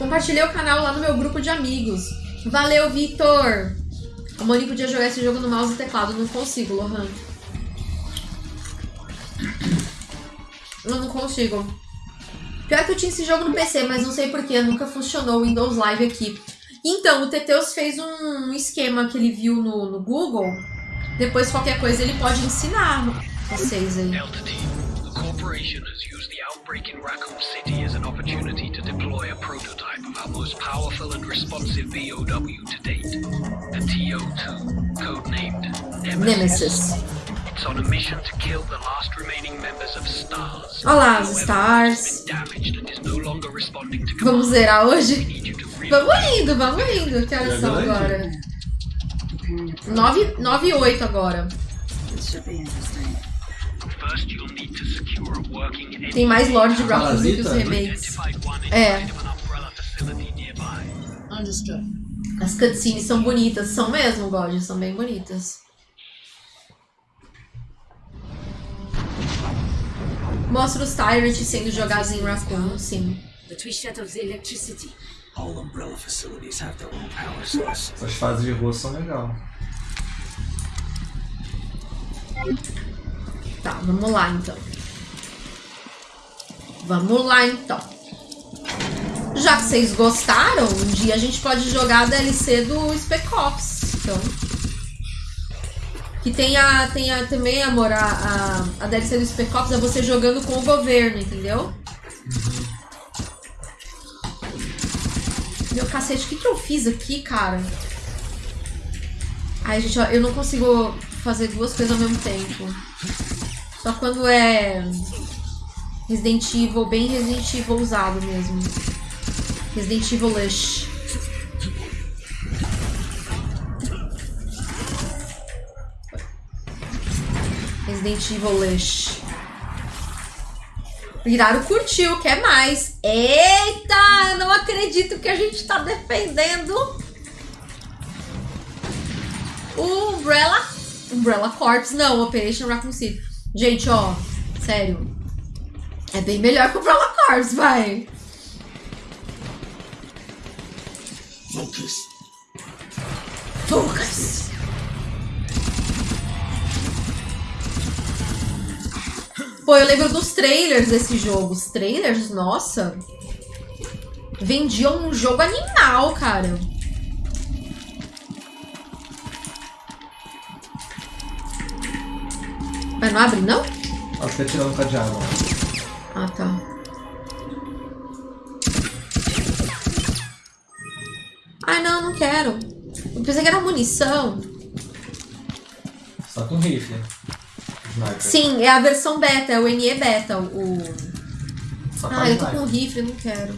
Compartilhei o canal lá no meu grupo de amigos. Valeu, Vitor! A Moni podia jogar esse jogo no mouse e teclado. Não consigo, Lohan. Eu não consigo. Pior que eu tinha esse jogo no PC, mas não sei porquê. Nunca funcionou o Windows Live aqui. Então, o Teteus fez um esquema que ele viu no, no Google. Depois, qualquer coisa, ele pode ensinar vocês aí. Delta the corporation has used the outbreak in Raccoon City as an opportunity to deploy a prototype of our most powerful and responsive BOW to date, the TO2, codenamed Nemesis. Nemesis. It's on a mission to kill the last remaining members of STARS. Olá, os However, Stars. been damaged and is no longer responding to Vamos commands. zerar hoje? need you to re- Vamos indo, vamos indo. Que horas são agora? 9, 9 e 8 agora. This should be interesting. Tem mais Lord de Raccoon do que os remakes. É. As cutscenes são bonitas. São mesmo, God. São bem bonitas. Mostra os Tyrants sendo jogados em Raccoon, sim. But we shut off the electricity. All umbrella facilities have their own power source. Essas fases de rua são legais. Tá, vamos lá então. Vamos lá então. Já que vocês gostaram, um dia a gente pode jogar a DLC do Spec Ops. Então. Que tem a. Tem a, também, amor, a, a, a DLC do Spec Ops é você jogando com o governo, entendeu? Meu cacete, o que, que eu fiz aqui, cara? Ai, gente, ó, eu não consigo fazer duas coisas ao mesmo tempo. Só quando é Resident Evil, bem Resident Evil usado mesmo. Resident Evil Lush. Resident Evil Lush. Viraro curtiu, quer mais. Eita, eu não acredito que a gente tá defendendo o Umbrella. Umbrella Corps, não, Operation Raccoon City. Gente, ó, sério. É bem melhor o Umbrella Corps, vai. Focus. Focus. Pô, eu lembro dos trailers desse jogo. Os trailers, nossa. Vendiam um jogo animal, cara. Mas não abre, não? Acho que é tirando o cadeado. Ah, tá. Ai, não, não quero. Eu pensei que era munição. Só com rifle. Sniper. Sim, é a versão beta, é o NE beta. O... Só Ah, eu tô sniper. com rifle, não quero.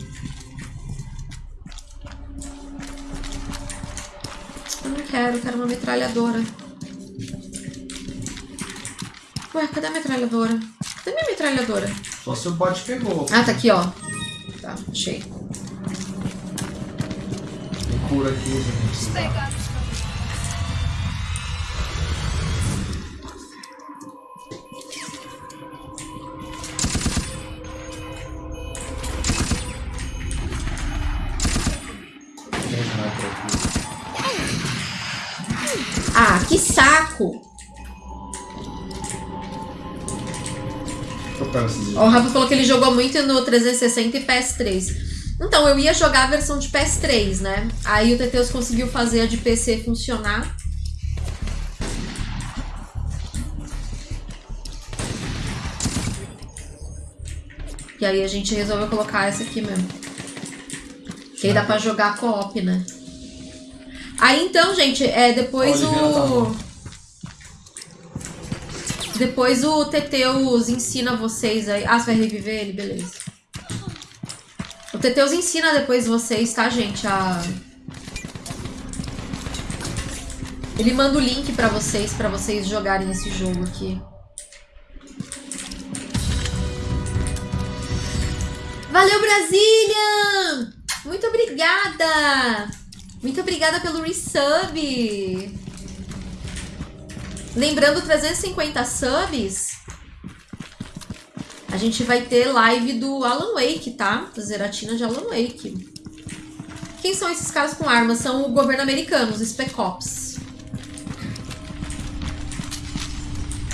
Eu não quero, eu quero uma metralhadora. Ué, cadê a metralhadora? Cadê minha metralhadora? Só se o bot pegou. Ah, tá aqui, ó. Tá, achei. Tem cura aqui, gente. Ó, O Rafa falou que ele jogou muito no 360 e PS3. Então, eu ia jogar a versão de PS3, né? Aí o Teteus conseguiu fazer a de PC funcionar. E aí a gente resolveu colocar essa aqui mesmo. Que aí dá pra jogar co-op, né? Aí então, gente, é depois A Oliveira tá o. Depois o Teteus ensina vocês aí. Ah, você vai reviver ele? Beleza. O Teteus ensina depois vocês, tá, gente? A... Ele manda o link pra vocês, pra vocês jogarem esse jogo aqui. Valeu, Brasília! Muito obrigada! Muito obrigada pelo resub! Lembrando, 350 subs, a gente vai ter live do Alan Wake, tá? Da Zeratina de Alan Wake. Quem são esses caras com armas? São o governo americano, os Spec Ops.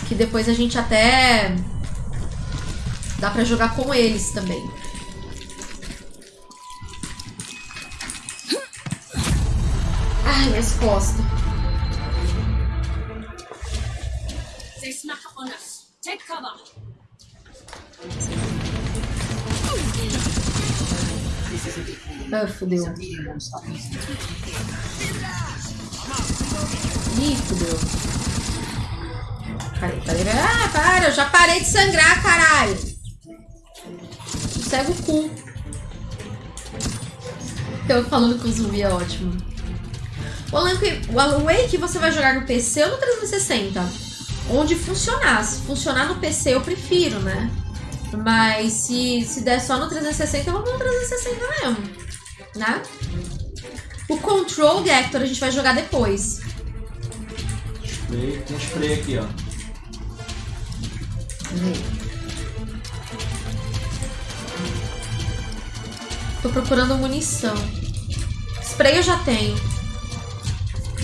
Que depois a gente até... Dá pra jogar com eles também. Ai, minhas costas. Take cover. Ah, easy. Ih, fudeu. Peraí, peraí. Ah, para, eu já parei de sangrar, caralho. Cega o cu. Eu falando com o zumbi é ótimo. O Alan Wake você vai jogar no PC ou no 360? Onde funcionar. Se funcionar no PC eu prefiro, né? Mas se, se der só no 360, eu vou no 360 mesmo. Né? O Control, Hector, a gente vai jogar depois. Spray. Tem spray aqui, ó. Tô procurando munição. Spray eu já tenho.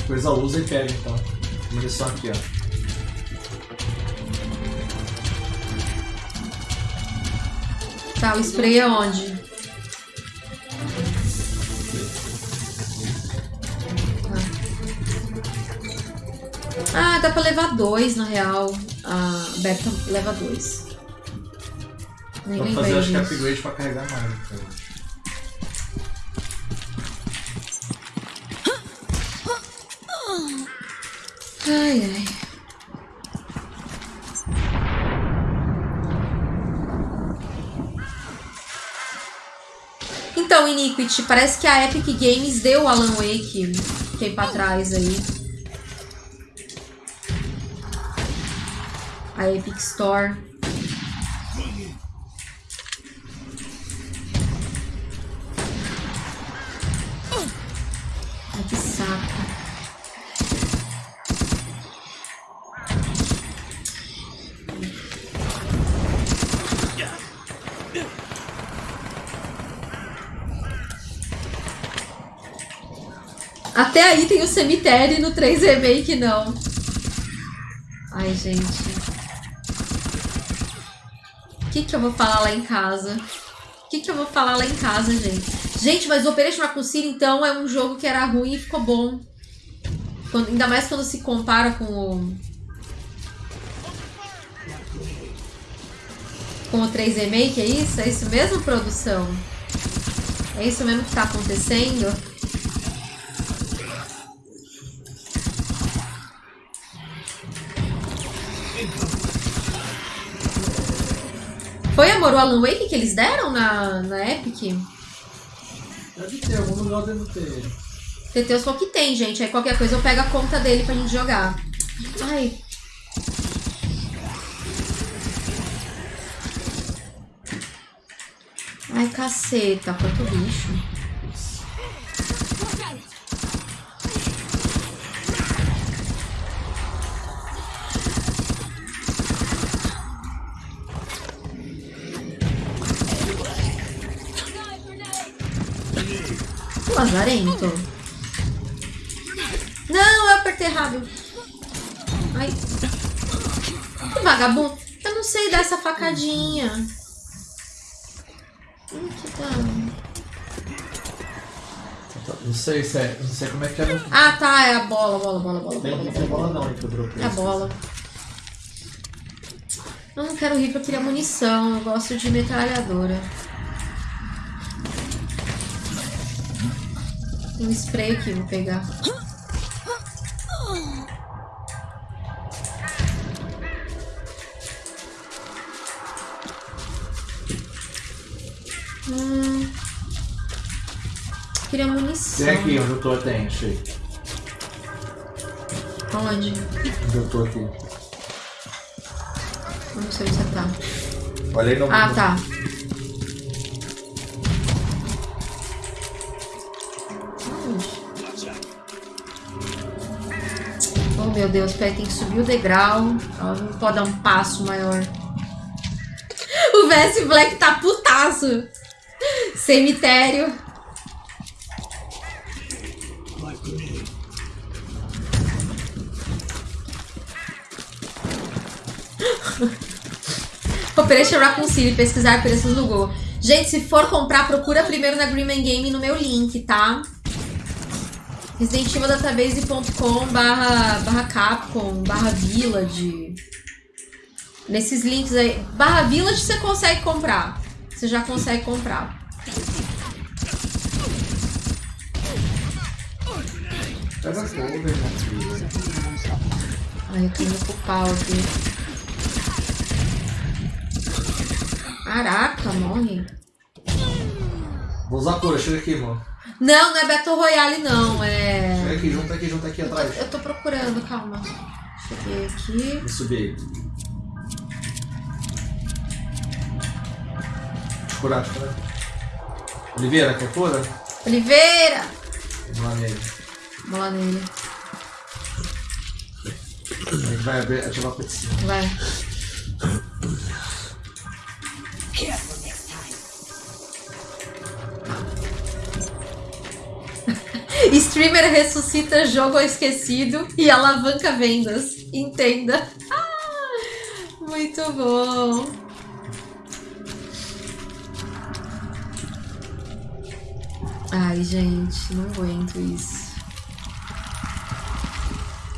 Coisa usa e pega então. Munição aqui, ó. Tá, o spray é onde? Tá. Ah, dá pra levar dois, na real. A Berta leva dois. Nem Vou fazer acho que disso. upgrade pra carregar mais. então. Ai, ai. Então, Iniquity, parece que a Epic Games deu Alan Wake tempo atrás aí. A Epic Store. Aí tem o cemitério no 3 Remake não. Ai, gente. O que, que eu vou falar lá em casa? O que, que eu vou falar lá em casa, gente? Gente, mas o Operation Raccoon então, é um jogo que era ruim e ficou bom. Quando- ainda mais quando se compara com o... Com o 3 Remake, é isso? É isso mesmo, produção? É isso mesmo que tá acontecendo? Foi, amor, o Alan Wake que eles deram na, na Epic? Deve ter, algum lugar deve ter. Teteus falou que tem, gente. Aí qualquer coisa eu pego a conta dele pra gente jogar. Ai. Ai, caceta. Quanto bicho. Lazarento. Não, eu apertei errado. Ai. Que vagabundo. Eu não sei dar essa facadinha. Hum, que dano. Não sei se é. Não sei como é que é. Ah, tá. É a bola, bola, bola, bola. Tem, bola, não tem bola. bola não, hein, que eu dropei. É a bola. Eu não quero rifle, eu queria munição. Eu gosto de metralhadora. Um spray aqui, vou pegar. Hum. Queria munição. Tem aqui onde eu tô, tem, achei. Onde? Onde eu tô aqui. Não sei onde você tá. Olha aí no. Ah, tá. Meu Deus, peraí, tem que subir o degrau. Ela não pode dar um passo maior. O VS Black tá putaço. Cemitério. Operation Raccoon City, pesquisar preços no Google. Gente, se for comprar, procura primeiro na Green Man Game no meu link, tá? residentevildatabase.com barra, barra Capcom, barra Village. Nesses links aí. Barra Village você consegue comprar. Você já consegue comprar. Pega fogo, irmão. Ai, eu indo pro pau aqui. Caraca, morre. Vou usar a cura, chega aqui, irmão. Não, não é Battle Royale, não. É. Chega aqui, junta aqui, junta aqui Eu tô, atrás. eu tô procurando, calma. Cheguei aqui. Vou subir aí. Curar, curar. Oliveira, quer cura? Oliveira! Vamos lá nele. Vamos lá nele. A gente vai abrir- ativar a petição. Vai. Streamer ressuscita jogo esquecido e alavanca vendas. Entenda. Ah, muito bom. Ai, gente, não aguento isso.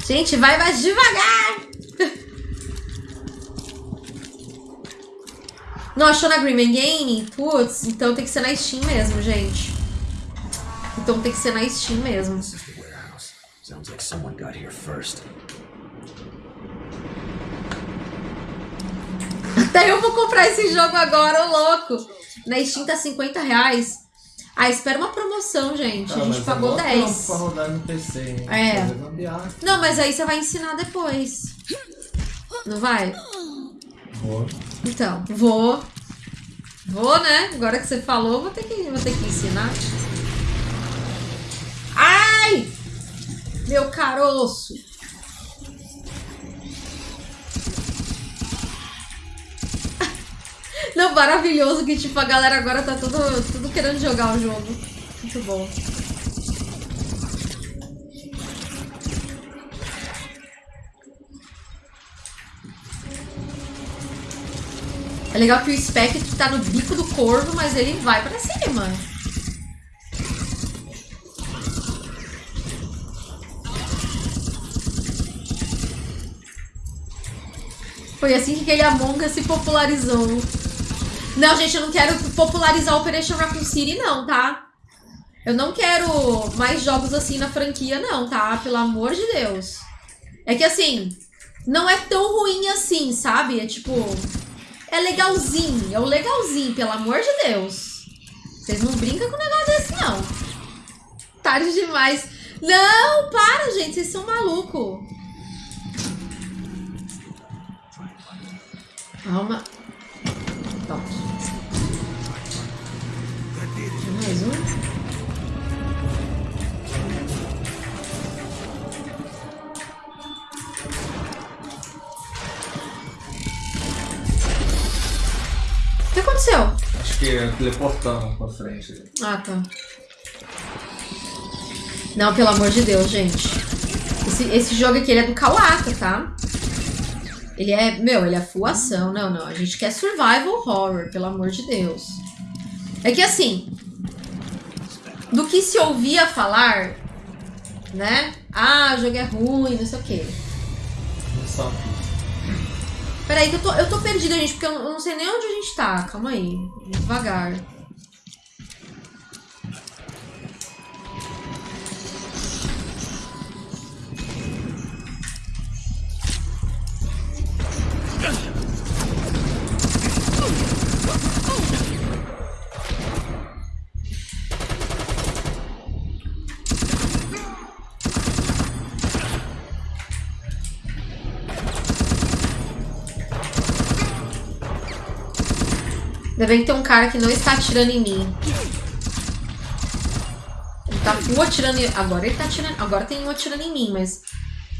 Gente, vai mais devagar! Não achou na Green Man Game? Putz, então tem que ser na Steam mesmo, gente. Então tem que ser na Steam mesmo. Sounds like someone got here first. Até eu vou comprar esse jogo agora, ô louco. Na Steam tá 50 reais. Ah, espera uma promoção, gente. A Ah, gente mas pagou é mó 10. trampo Pra rodar no PC, hein? É. Não, mas aí você vai ensinar depois. Não vai? Boa. Então, vou. Vou, né? Agora que você falou, vou ter que, vou ter que ensinar. Ai! Meu caroço! Não, maravilhoso que tipo, a galera agora tá tudo, tudo querendo jogar o jogo. Muito bom. É legal que o Spec tá no bico do corvo, mas ele vai pra cima. Foi assim que aquele Among Us se popularizou. Não, gente, eu não quero popularizar Operation Raccoon City, não, tá? Eu não quero mais jogos assim na franquia, não, tá? Pelo amor de Deus. É que assim, não é tão ruim assim, sabe? É tipo. É legalzinho, é o legalzinho, pelo amor de Deus. Vocês não brincam com um negócio desse, não. Tarde demais. Não, para, gente, vocês são malucos. Calma. Pronto. Mais um. O que aconteceu? Acho que é teleportando pra frente. Ah, tá. Não, pelo amor de Deus, gente. Esse, esse jogo aqui, é do Kawaka, tá? Ele é, meu, ele é full ação. Não, não. A gente quer survival horror, pelo amor de Deus. É que assim, do que se ouvia falar, né? Ah, o jogo é ruim, não sei o quê. Peraí, que eu tô, eu tô perdida, gente, porque eu não sei nem onde a gente tá. Calma aí. Devagar. Ainda bem que tem um cara que não está atirando em mim. Ele tá full atirando em... Agora ele tá atirando... Agora tem um atirando em mim, mas...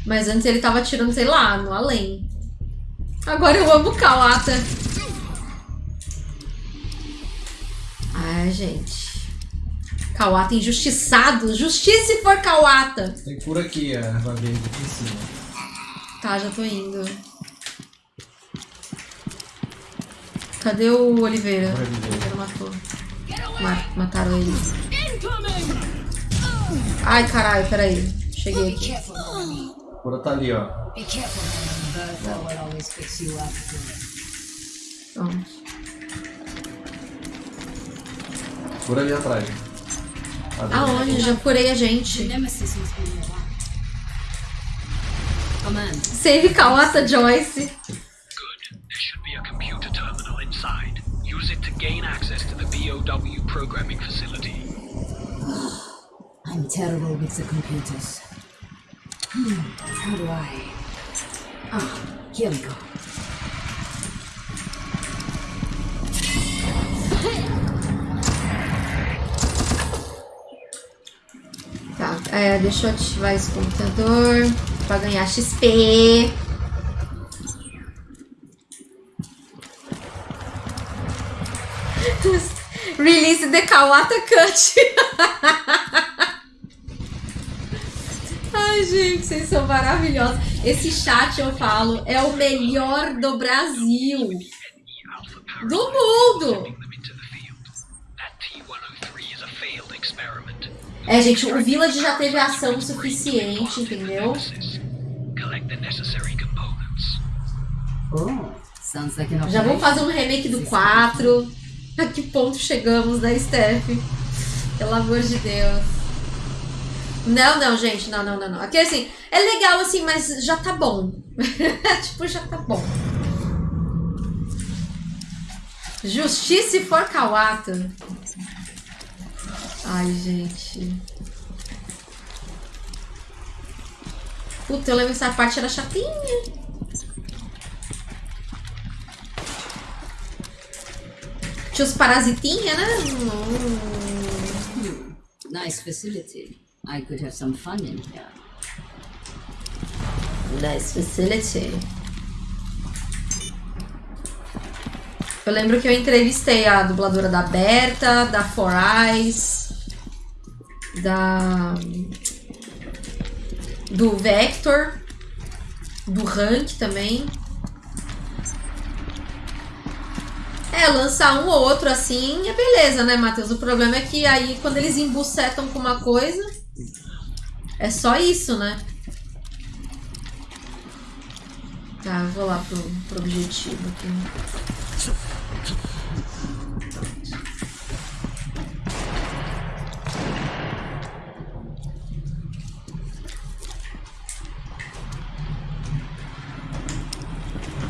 Mas antes ele tava atirando, sei lá, no além. Agora eu amo Kawata. Ai, gente. Kawata injustiçado. Justiça se for Kawata. Tem por aqui a erva verde aqui em cima. Tá, já tô indo. Cadê o Oliveira? O Oliveira. Oliveira matou. Ma- mataram ele. Ai, caralho, peraí. Cheguei aqui. Cura tá ali, ó. Pronto. Cura ali atrás. Aonde? Já curei a gente. Nemesis must be nearby. Command. Save Kawata Joyce. Good. There should be a computer terminal inside. Use it to gain access to the BOW programming facility. I'm terrible with the computers. Hmm, how do I? Ah, here we go. Tá, é, deixa eu ativar esse computador pra ganhar XP. Release the Kawata Cut. gente, vocês são maravilhosos. Esse chat, eu falo, é o melhor do Brasil. Do mundo. sending them into the field. That T-103 is a failed experiment. É, gente, o Village já teve ação suficiente, entendeu? Oh, an Já vamos fazer um remake do 4. A que ponto chegamos, né, Steph? Pelo amor de Deus. Não, não, gente, não, não, não, não. Aqui assim, é legal assim, mas já tá bom. tipo, já tá bom. Justiça e for Kawata. Ai, gente. Puta, eu lembro que essa parte era chatinha. Tinha os parasitinha, né? Nice facility. I could have some fun in here. Nice facility. Eu lembro que eu entrevistei a dubladora da Berta, da Four Eyes, da. do Vector, do Rank também. É, lançar um ou outro assim é beleza, né, Matheus? O problema é que aí quando eles embucetam com uma coisa, é só isso, né? Tá, vou lá pro, pro objetivo aqui.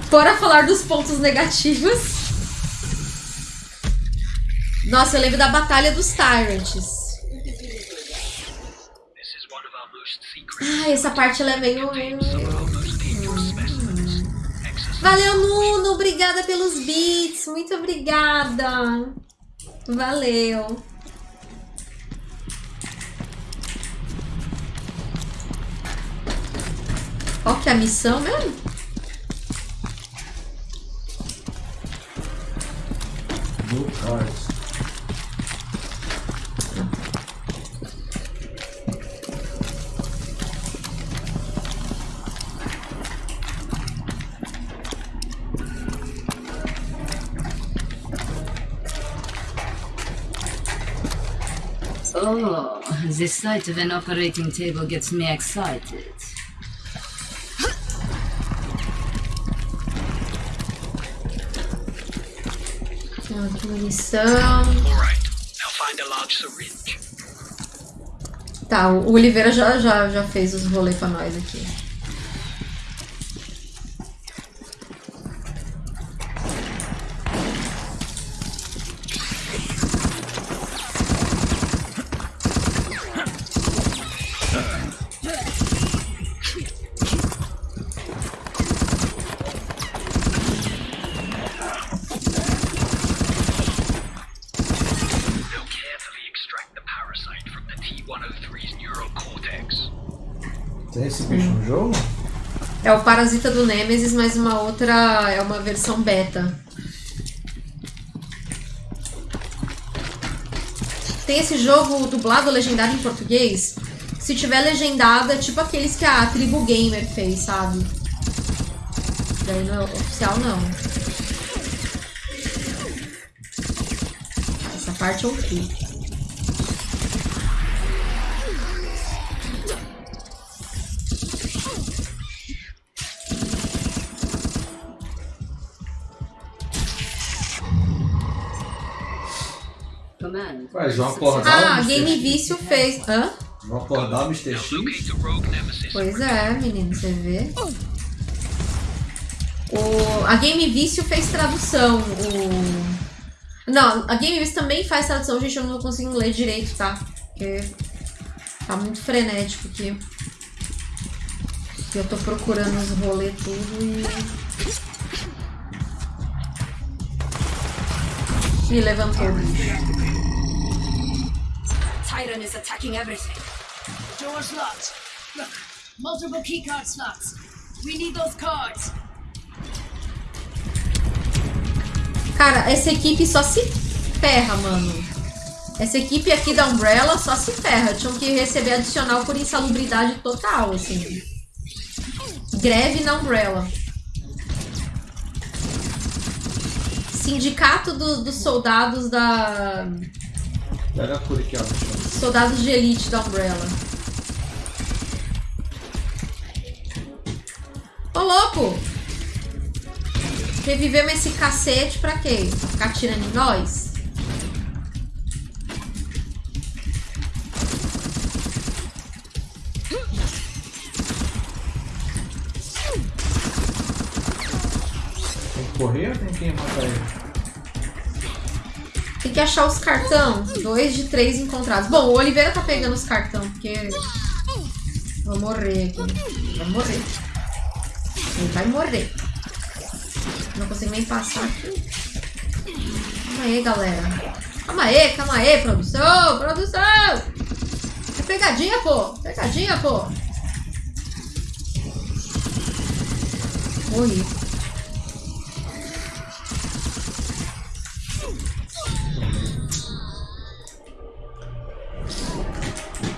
Bora falar dos pontos negativos. Nossa, eu lembro da Batalha dos Tyrants. This is one of our Ah, essa parte ela é meio. Valeu, Nuno! Obrigada pelos beats! Muito obrigada! Valeu! Qual que é a missão mesmo? Oh, the sight of an operating table gets me excited. Tem outra munição. Alright, now find a large syringe. Tá, o Oliveira já, já, já fez os rolês pra nós aqui. Do Nemesis, mas uma outra. É uma versão beta. Tem esse jogo dublado, legendado em português. Se tiver legendado, é tipo aqueles que a Tribu Gamer fez, sabe? Daí não é oficial, não. Essa parte eu curto. Command. Ué, João acordar Ah, o Mr. Game X. Vício fez. Hã? Vão acordar o Mr. X. nemesis. Pois é, menino, você vê. O, a Game Vício fez tradução. O, não, a Game Vício também faz tradução, gente. Eu não tô conseguindo ler direito, tá? Porque tá muito frenético aqui. Eu tô procurando os rolês tudo e. Me levantou bicho. Titan is attacking everything. Doors locked. Look, multiple keycard slots. We need those cards. Cara, essa equipe só se ferra, mano. Essa equipe aqui da Umbrella só se ferra. Tinham que receber adicional por insalubridade total, assim. Greve na Umbrella. Sindicato do- dos soldados da. Pega a cura aqui, ó. Soldados de elite da Umbrella. Ô louco! Revivemos esse cacete pra quê? Pra ficar tirando em nós? Tem que correr ou tem que matar ele? Tem que achar os cartão. Dois de três encontrados. Bom, o Oliveira tá pegando os cartão, porque. Vou morrer aqui. Vai morrer. Ele vai morrer. Não consigo nem passar aqui. Calma aí, galera. Calma aí, calma aí, produção, produção! É pegadinha, pô! Pegadinha, pô! Morri.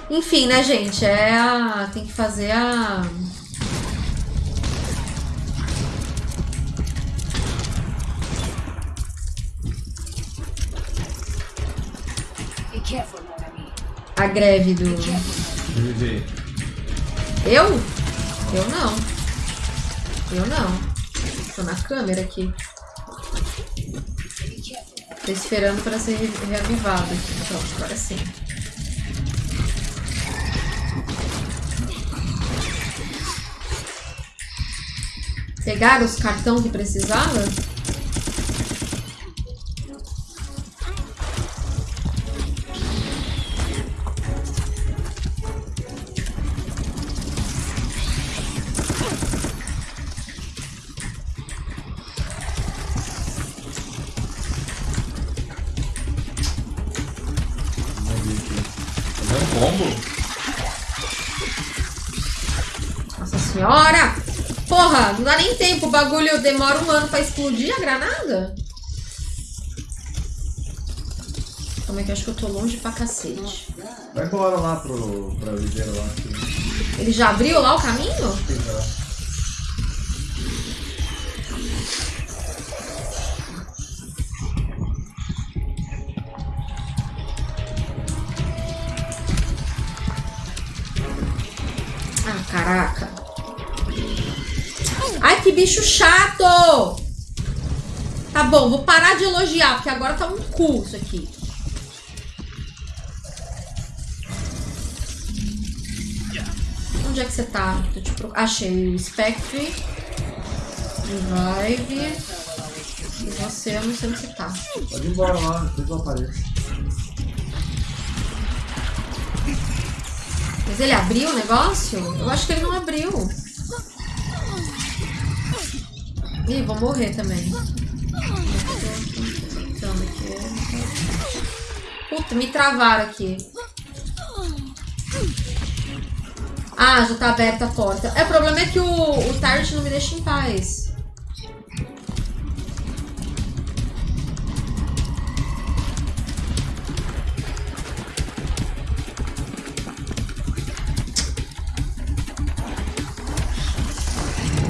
Enfim, né, gente? É a. Tem que fazer a. Be careful, Norami. A greve do. Eu? Eu não. Eu não. Tô na câmera aqui. Tô esperando pra ser re- reavivado aqui. Pronto, agora sim. Pegaram os cartão que precisava? Nem tempo. O bagulho demora um ano pra explodir a granada? Como é que eu acho que eu tô longe pra cacete? Vai embora lá pro, pra Oliveira lá. Ele já abriu lá o caminho? já- Ah, caraca. Que bicho chato! Tá bom, vou parar de elogiar, porque agora tá um cu isso aqui. Onde é que você tá? Achei o Spectre. Revive. E você, eu não sei onde você tá. Pode ir embora lá, depois eu apareço. Mas ele abriu o negócio? Eu acho que ele não abriu. Ih, vou morrer também. Puta, me travaram aqui. Ah, já tá aberta a porta. É, o problema é que o, o Target não me deixa em paz.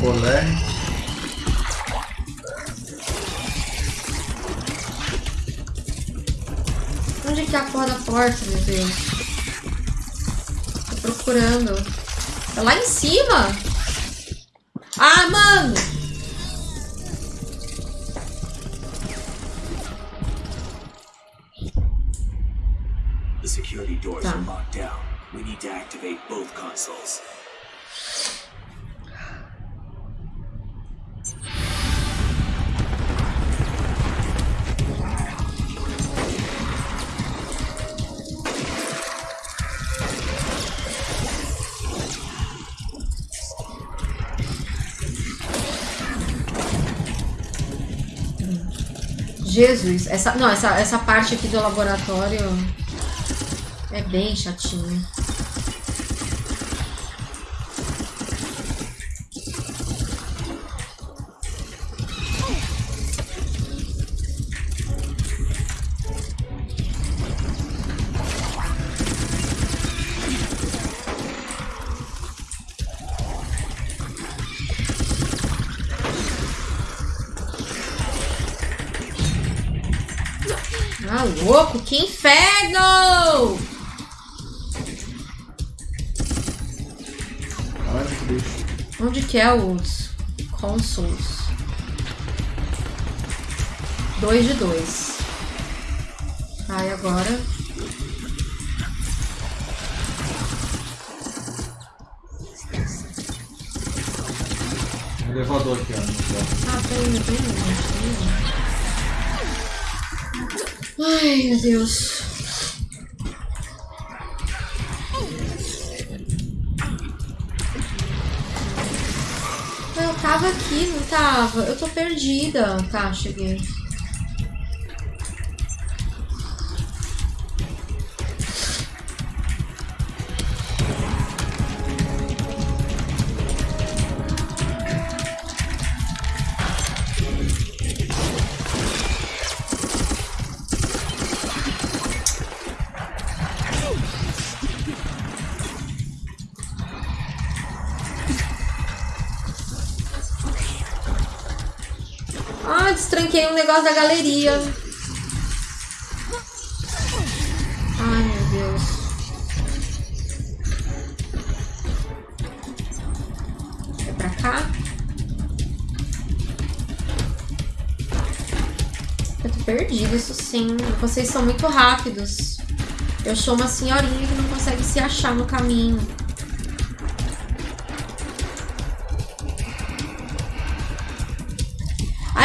Colé. A porra da porta, meu Deus? Tô procurando. É lá em cima? Ah, mano! The security doors Tá. are locked down. We need to activate both consoles. Jesus, essa, não, essa, essa parte aqui do laboratório é bem chatinha. Louco, que inferno! Caralho, que bicho. Onde que é os consoles? Dois de dois. Ai, agora. Elevador aqui, ó. Ah, eu tenho um. Ai, meu Deus. Eu tava aqui, não tava? Eu tô perdida. Tá, cheguei. Negócio da galeria. Ai, meu Deus. É pra cá? Eu tô perdida, isso sim. Vocês são muito rápidos. Eu sou uma senhorinha que não consegue se achar no caminho.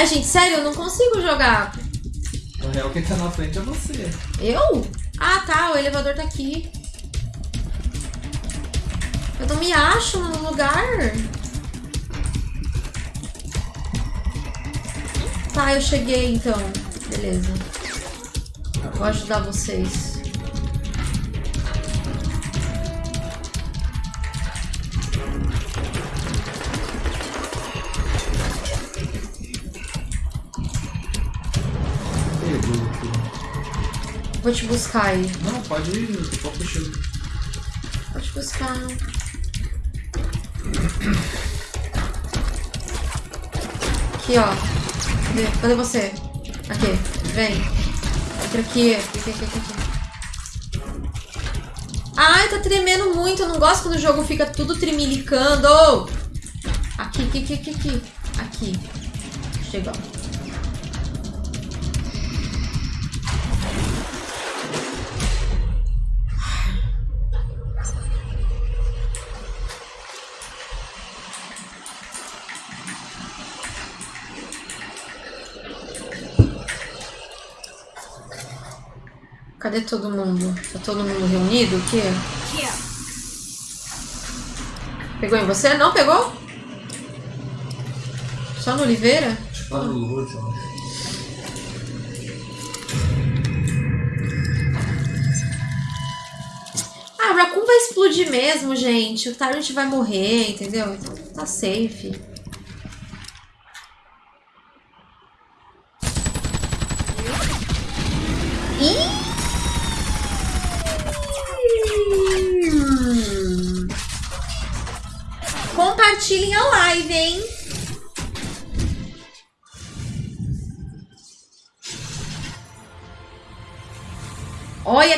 Ai, gente, sério, eu não consigo jogar. Na real, quem tá na frente é você. Eu? Ah, tá, o elevador tá aqui. Eu não me acho no lugar. Tá, eu cheguei então. Beleza. Vou ajudar vocês. Vou te buscar aí. Não, pode ir, só puxando. Vou te buscar. Aqui, ó. Cadê, Cadê você? Aqui, vem. Entra aqui. Aqui, aqui, aqui, aqui. Ai, tá tremendo muito. Eu não gosto quando o jogo fica tudo tremilicando. Aqui, aqui, aqui, aqui, aqui. Aqui. Chegou. Cadê todo mundo? Tá todo mundo reunido? O quê? Here. Pegou em você? Não pegou? Só no Oliveira? Tá no loot, ó. Ah, o Raccoon vai explodir mesmo, gente. O Tyrant vai morrer, entendeu? Então tá safe.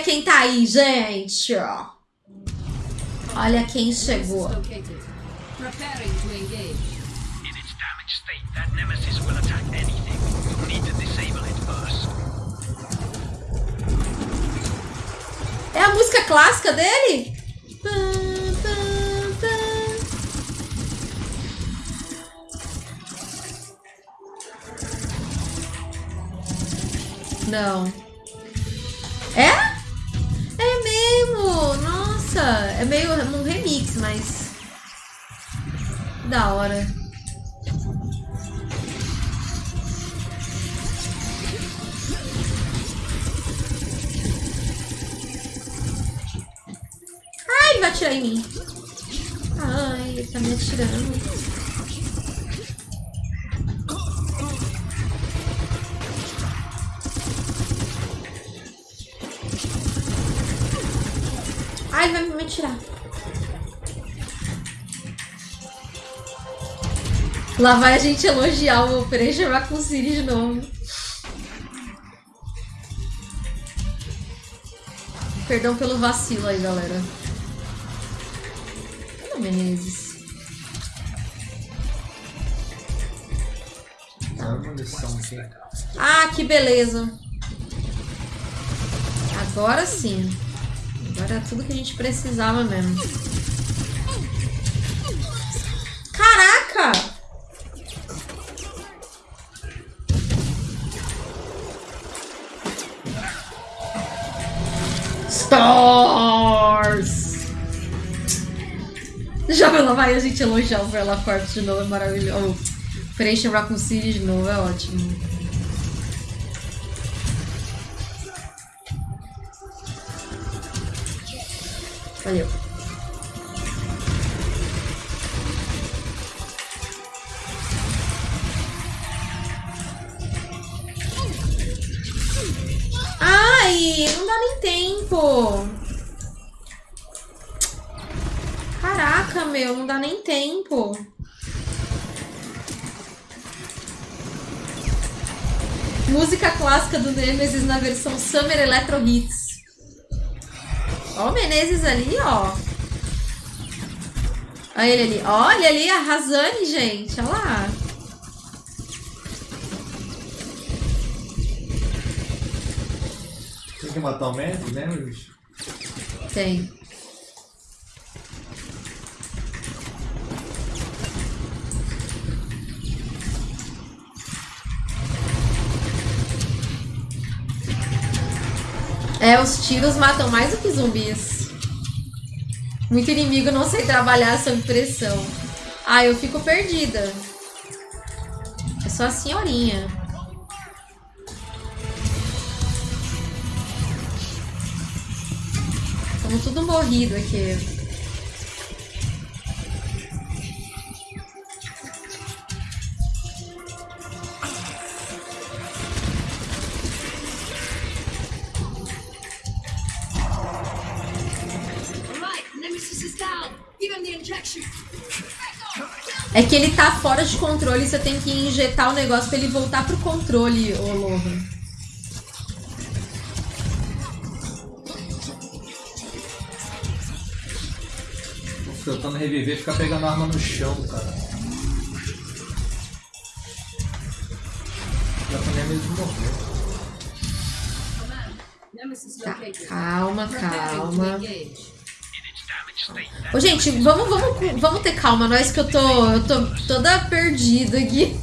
Quem tá aí, gente. Olha quem chegou. É a música clássica dele? Não. É mesmo! Nossa! É meio um remix, mas. Da hora. Ai, ele vai atirar em mim. Ai, ele tá me atirando. Atirar. Lá vai a gente elogiar o Operation Raccoon City de novo. Perdão pelo vacilo aí, galera. Cadê o Menezes? Munição aqui. Ah, que beleza. Agora sim. Agora é tudo que a gente precisava mesmo. Caraca! Stars! Já lá vai a gente elogiar o Verla Corps de novo, é maravilhoso. Operation Raccoon City de novo, é ótimo. Valeu. Ai, não dá nem tempo. Caraca, meu, não dá nem tempo. Música clássica do Nemesis na versão Summer Electro Hits. Ó o Menezes ali, ó. Olha ele ali. Olha ali a Razane, gente. Olha lá. Tem que matar o médico, né, bicho? Tem. É, os tiros matam mais do que zumbis. Muito inimigo não sei trabalhar sob pressão. Ah, eu fico perdida. É só a senhorinha. Estamos tudo morrido aqui. Fora de controle, você tem que injetar o negócio pra ele voltar pro controle, ô Lohan. Tô tentando reviver e ficar pegando arma no chão, cara. Já também mesmo morreu. Tá, calma, calma. Ô, gente, vamos, vamos, vamos ter calma, nós que eu tô, eu tô toda perdida aqui.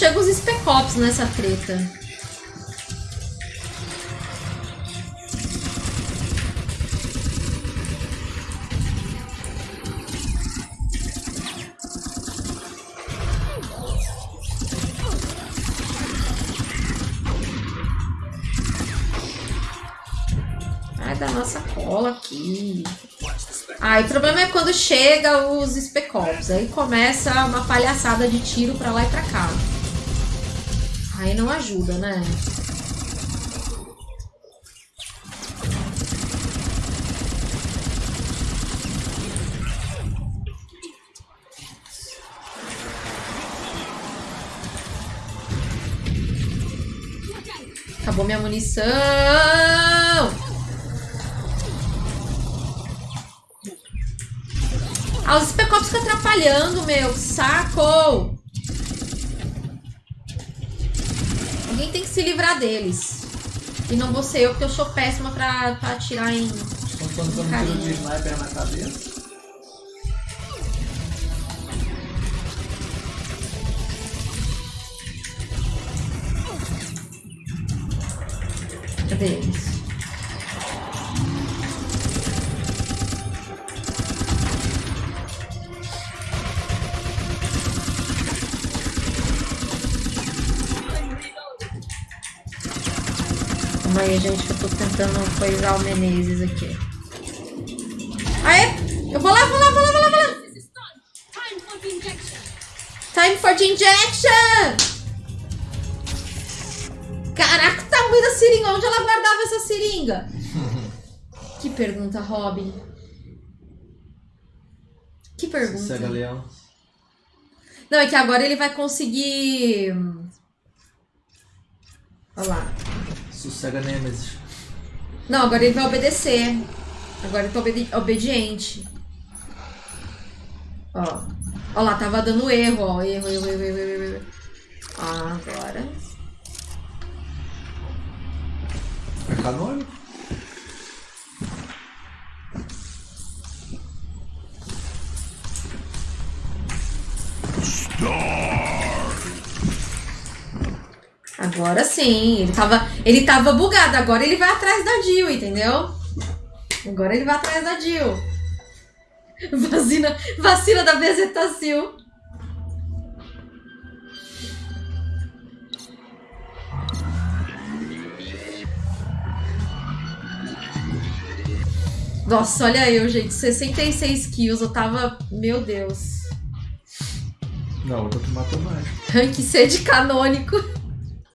Chegam os Spec Ops nessa treta. da nossa cola aqui. E o problema é quando chega os Spec Ops. Aí começa uma palhaçada de tiro pra lá e pra cá. Aí não ajuda, né? Acabou minha munição! Ah, os Spec Ops ficam atrapalhando, meu. Saco! Alguém tem que se livrar deles. E não vou ser eu, porque eu sou péssima pra, pra atirar em... Estão tiro de sniper na cabeça. Cadê eles? Tentando coisar o Menezes aqui. Aê! Eu vou lá, vou lá, vou lá, vou lá, vou lá! Time for the injection. Time for the injection! Caraca, o tamanho da seringa! Onde ela guardava essa seringa? que pergunta, Robin. Que pergunta. Sossega leão. Não, é que agora ele vai conseguir. Olha lá. Sossega Nemesis. Não, agora ele vai obedecer. Agora ele tá obedi- obediente. Ó. Ó lá, tava dando erro, ó. Erro, erro, erro, erro, erro. erro. Ah, agora. É canônico? Agora sim. Ele tava, ele tava bugado. Agora ele vai atrás da Jill, entendeu? Agora ele vai atrás da Jill. Vacina, vacina da Bezetacil. Nossa, olha eu, gente. 66 kills. Eu tava. Meu Deus. Não, eu tô que matou mais. Rank C de canônico.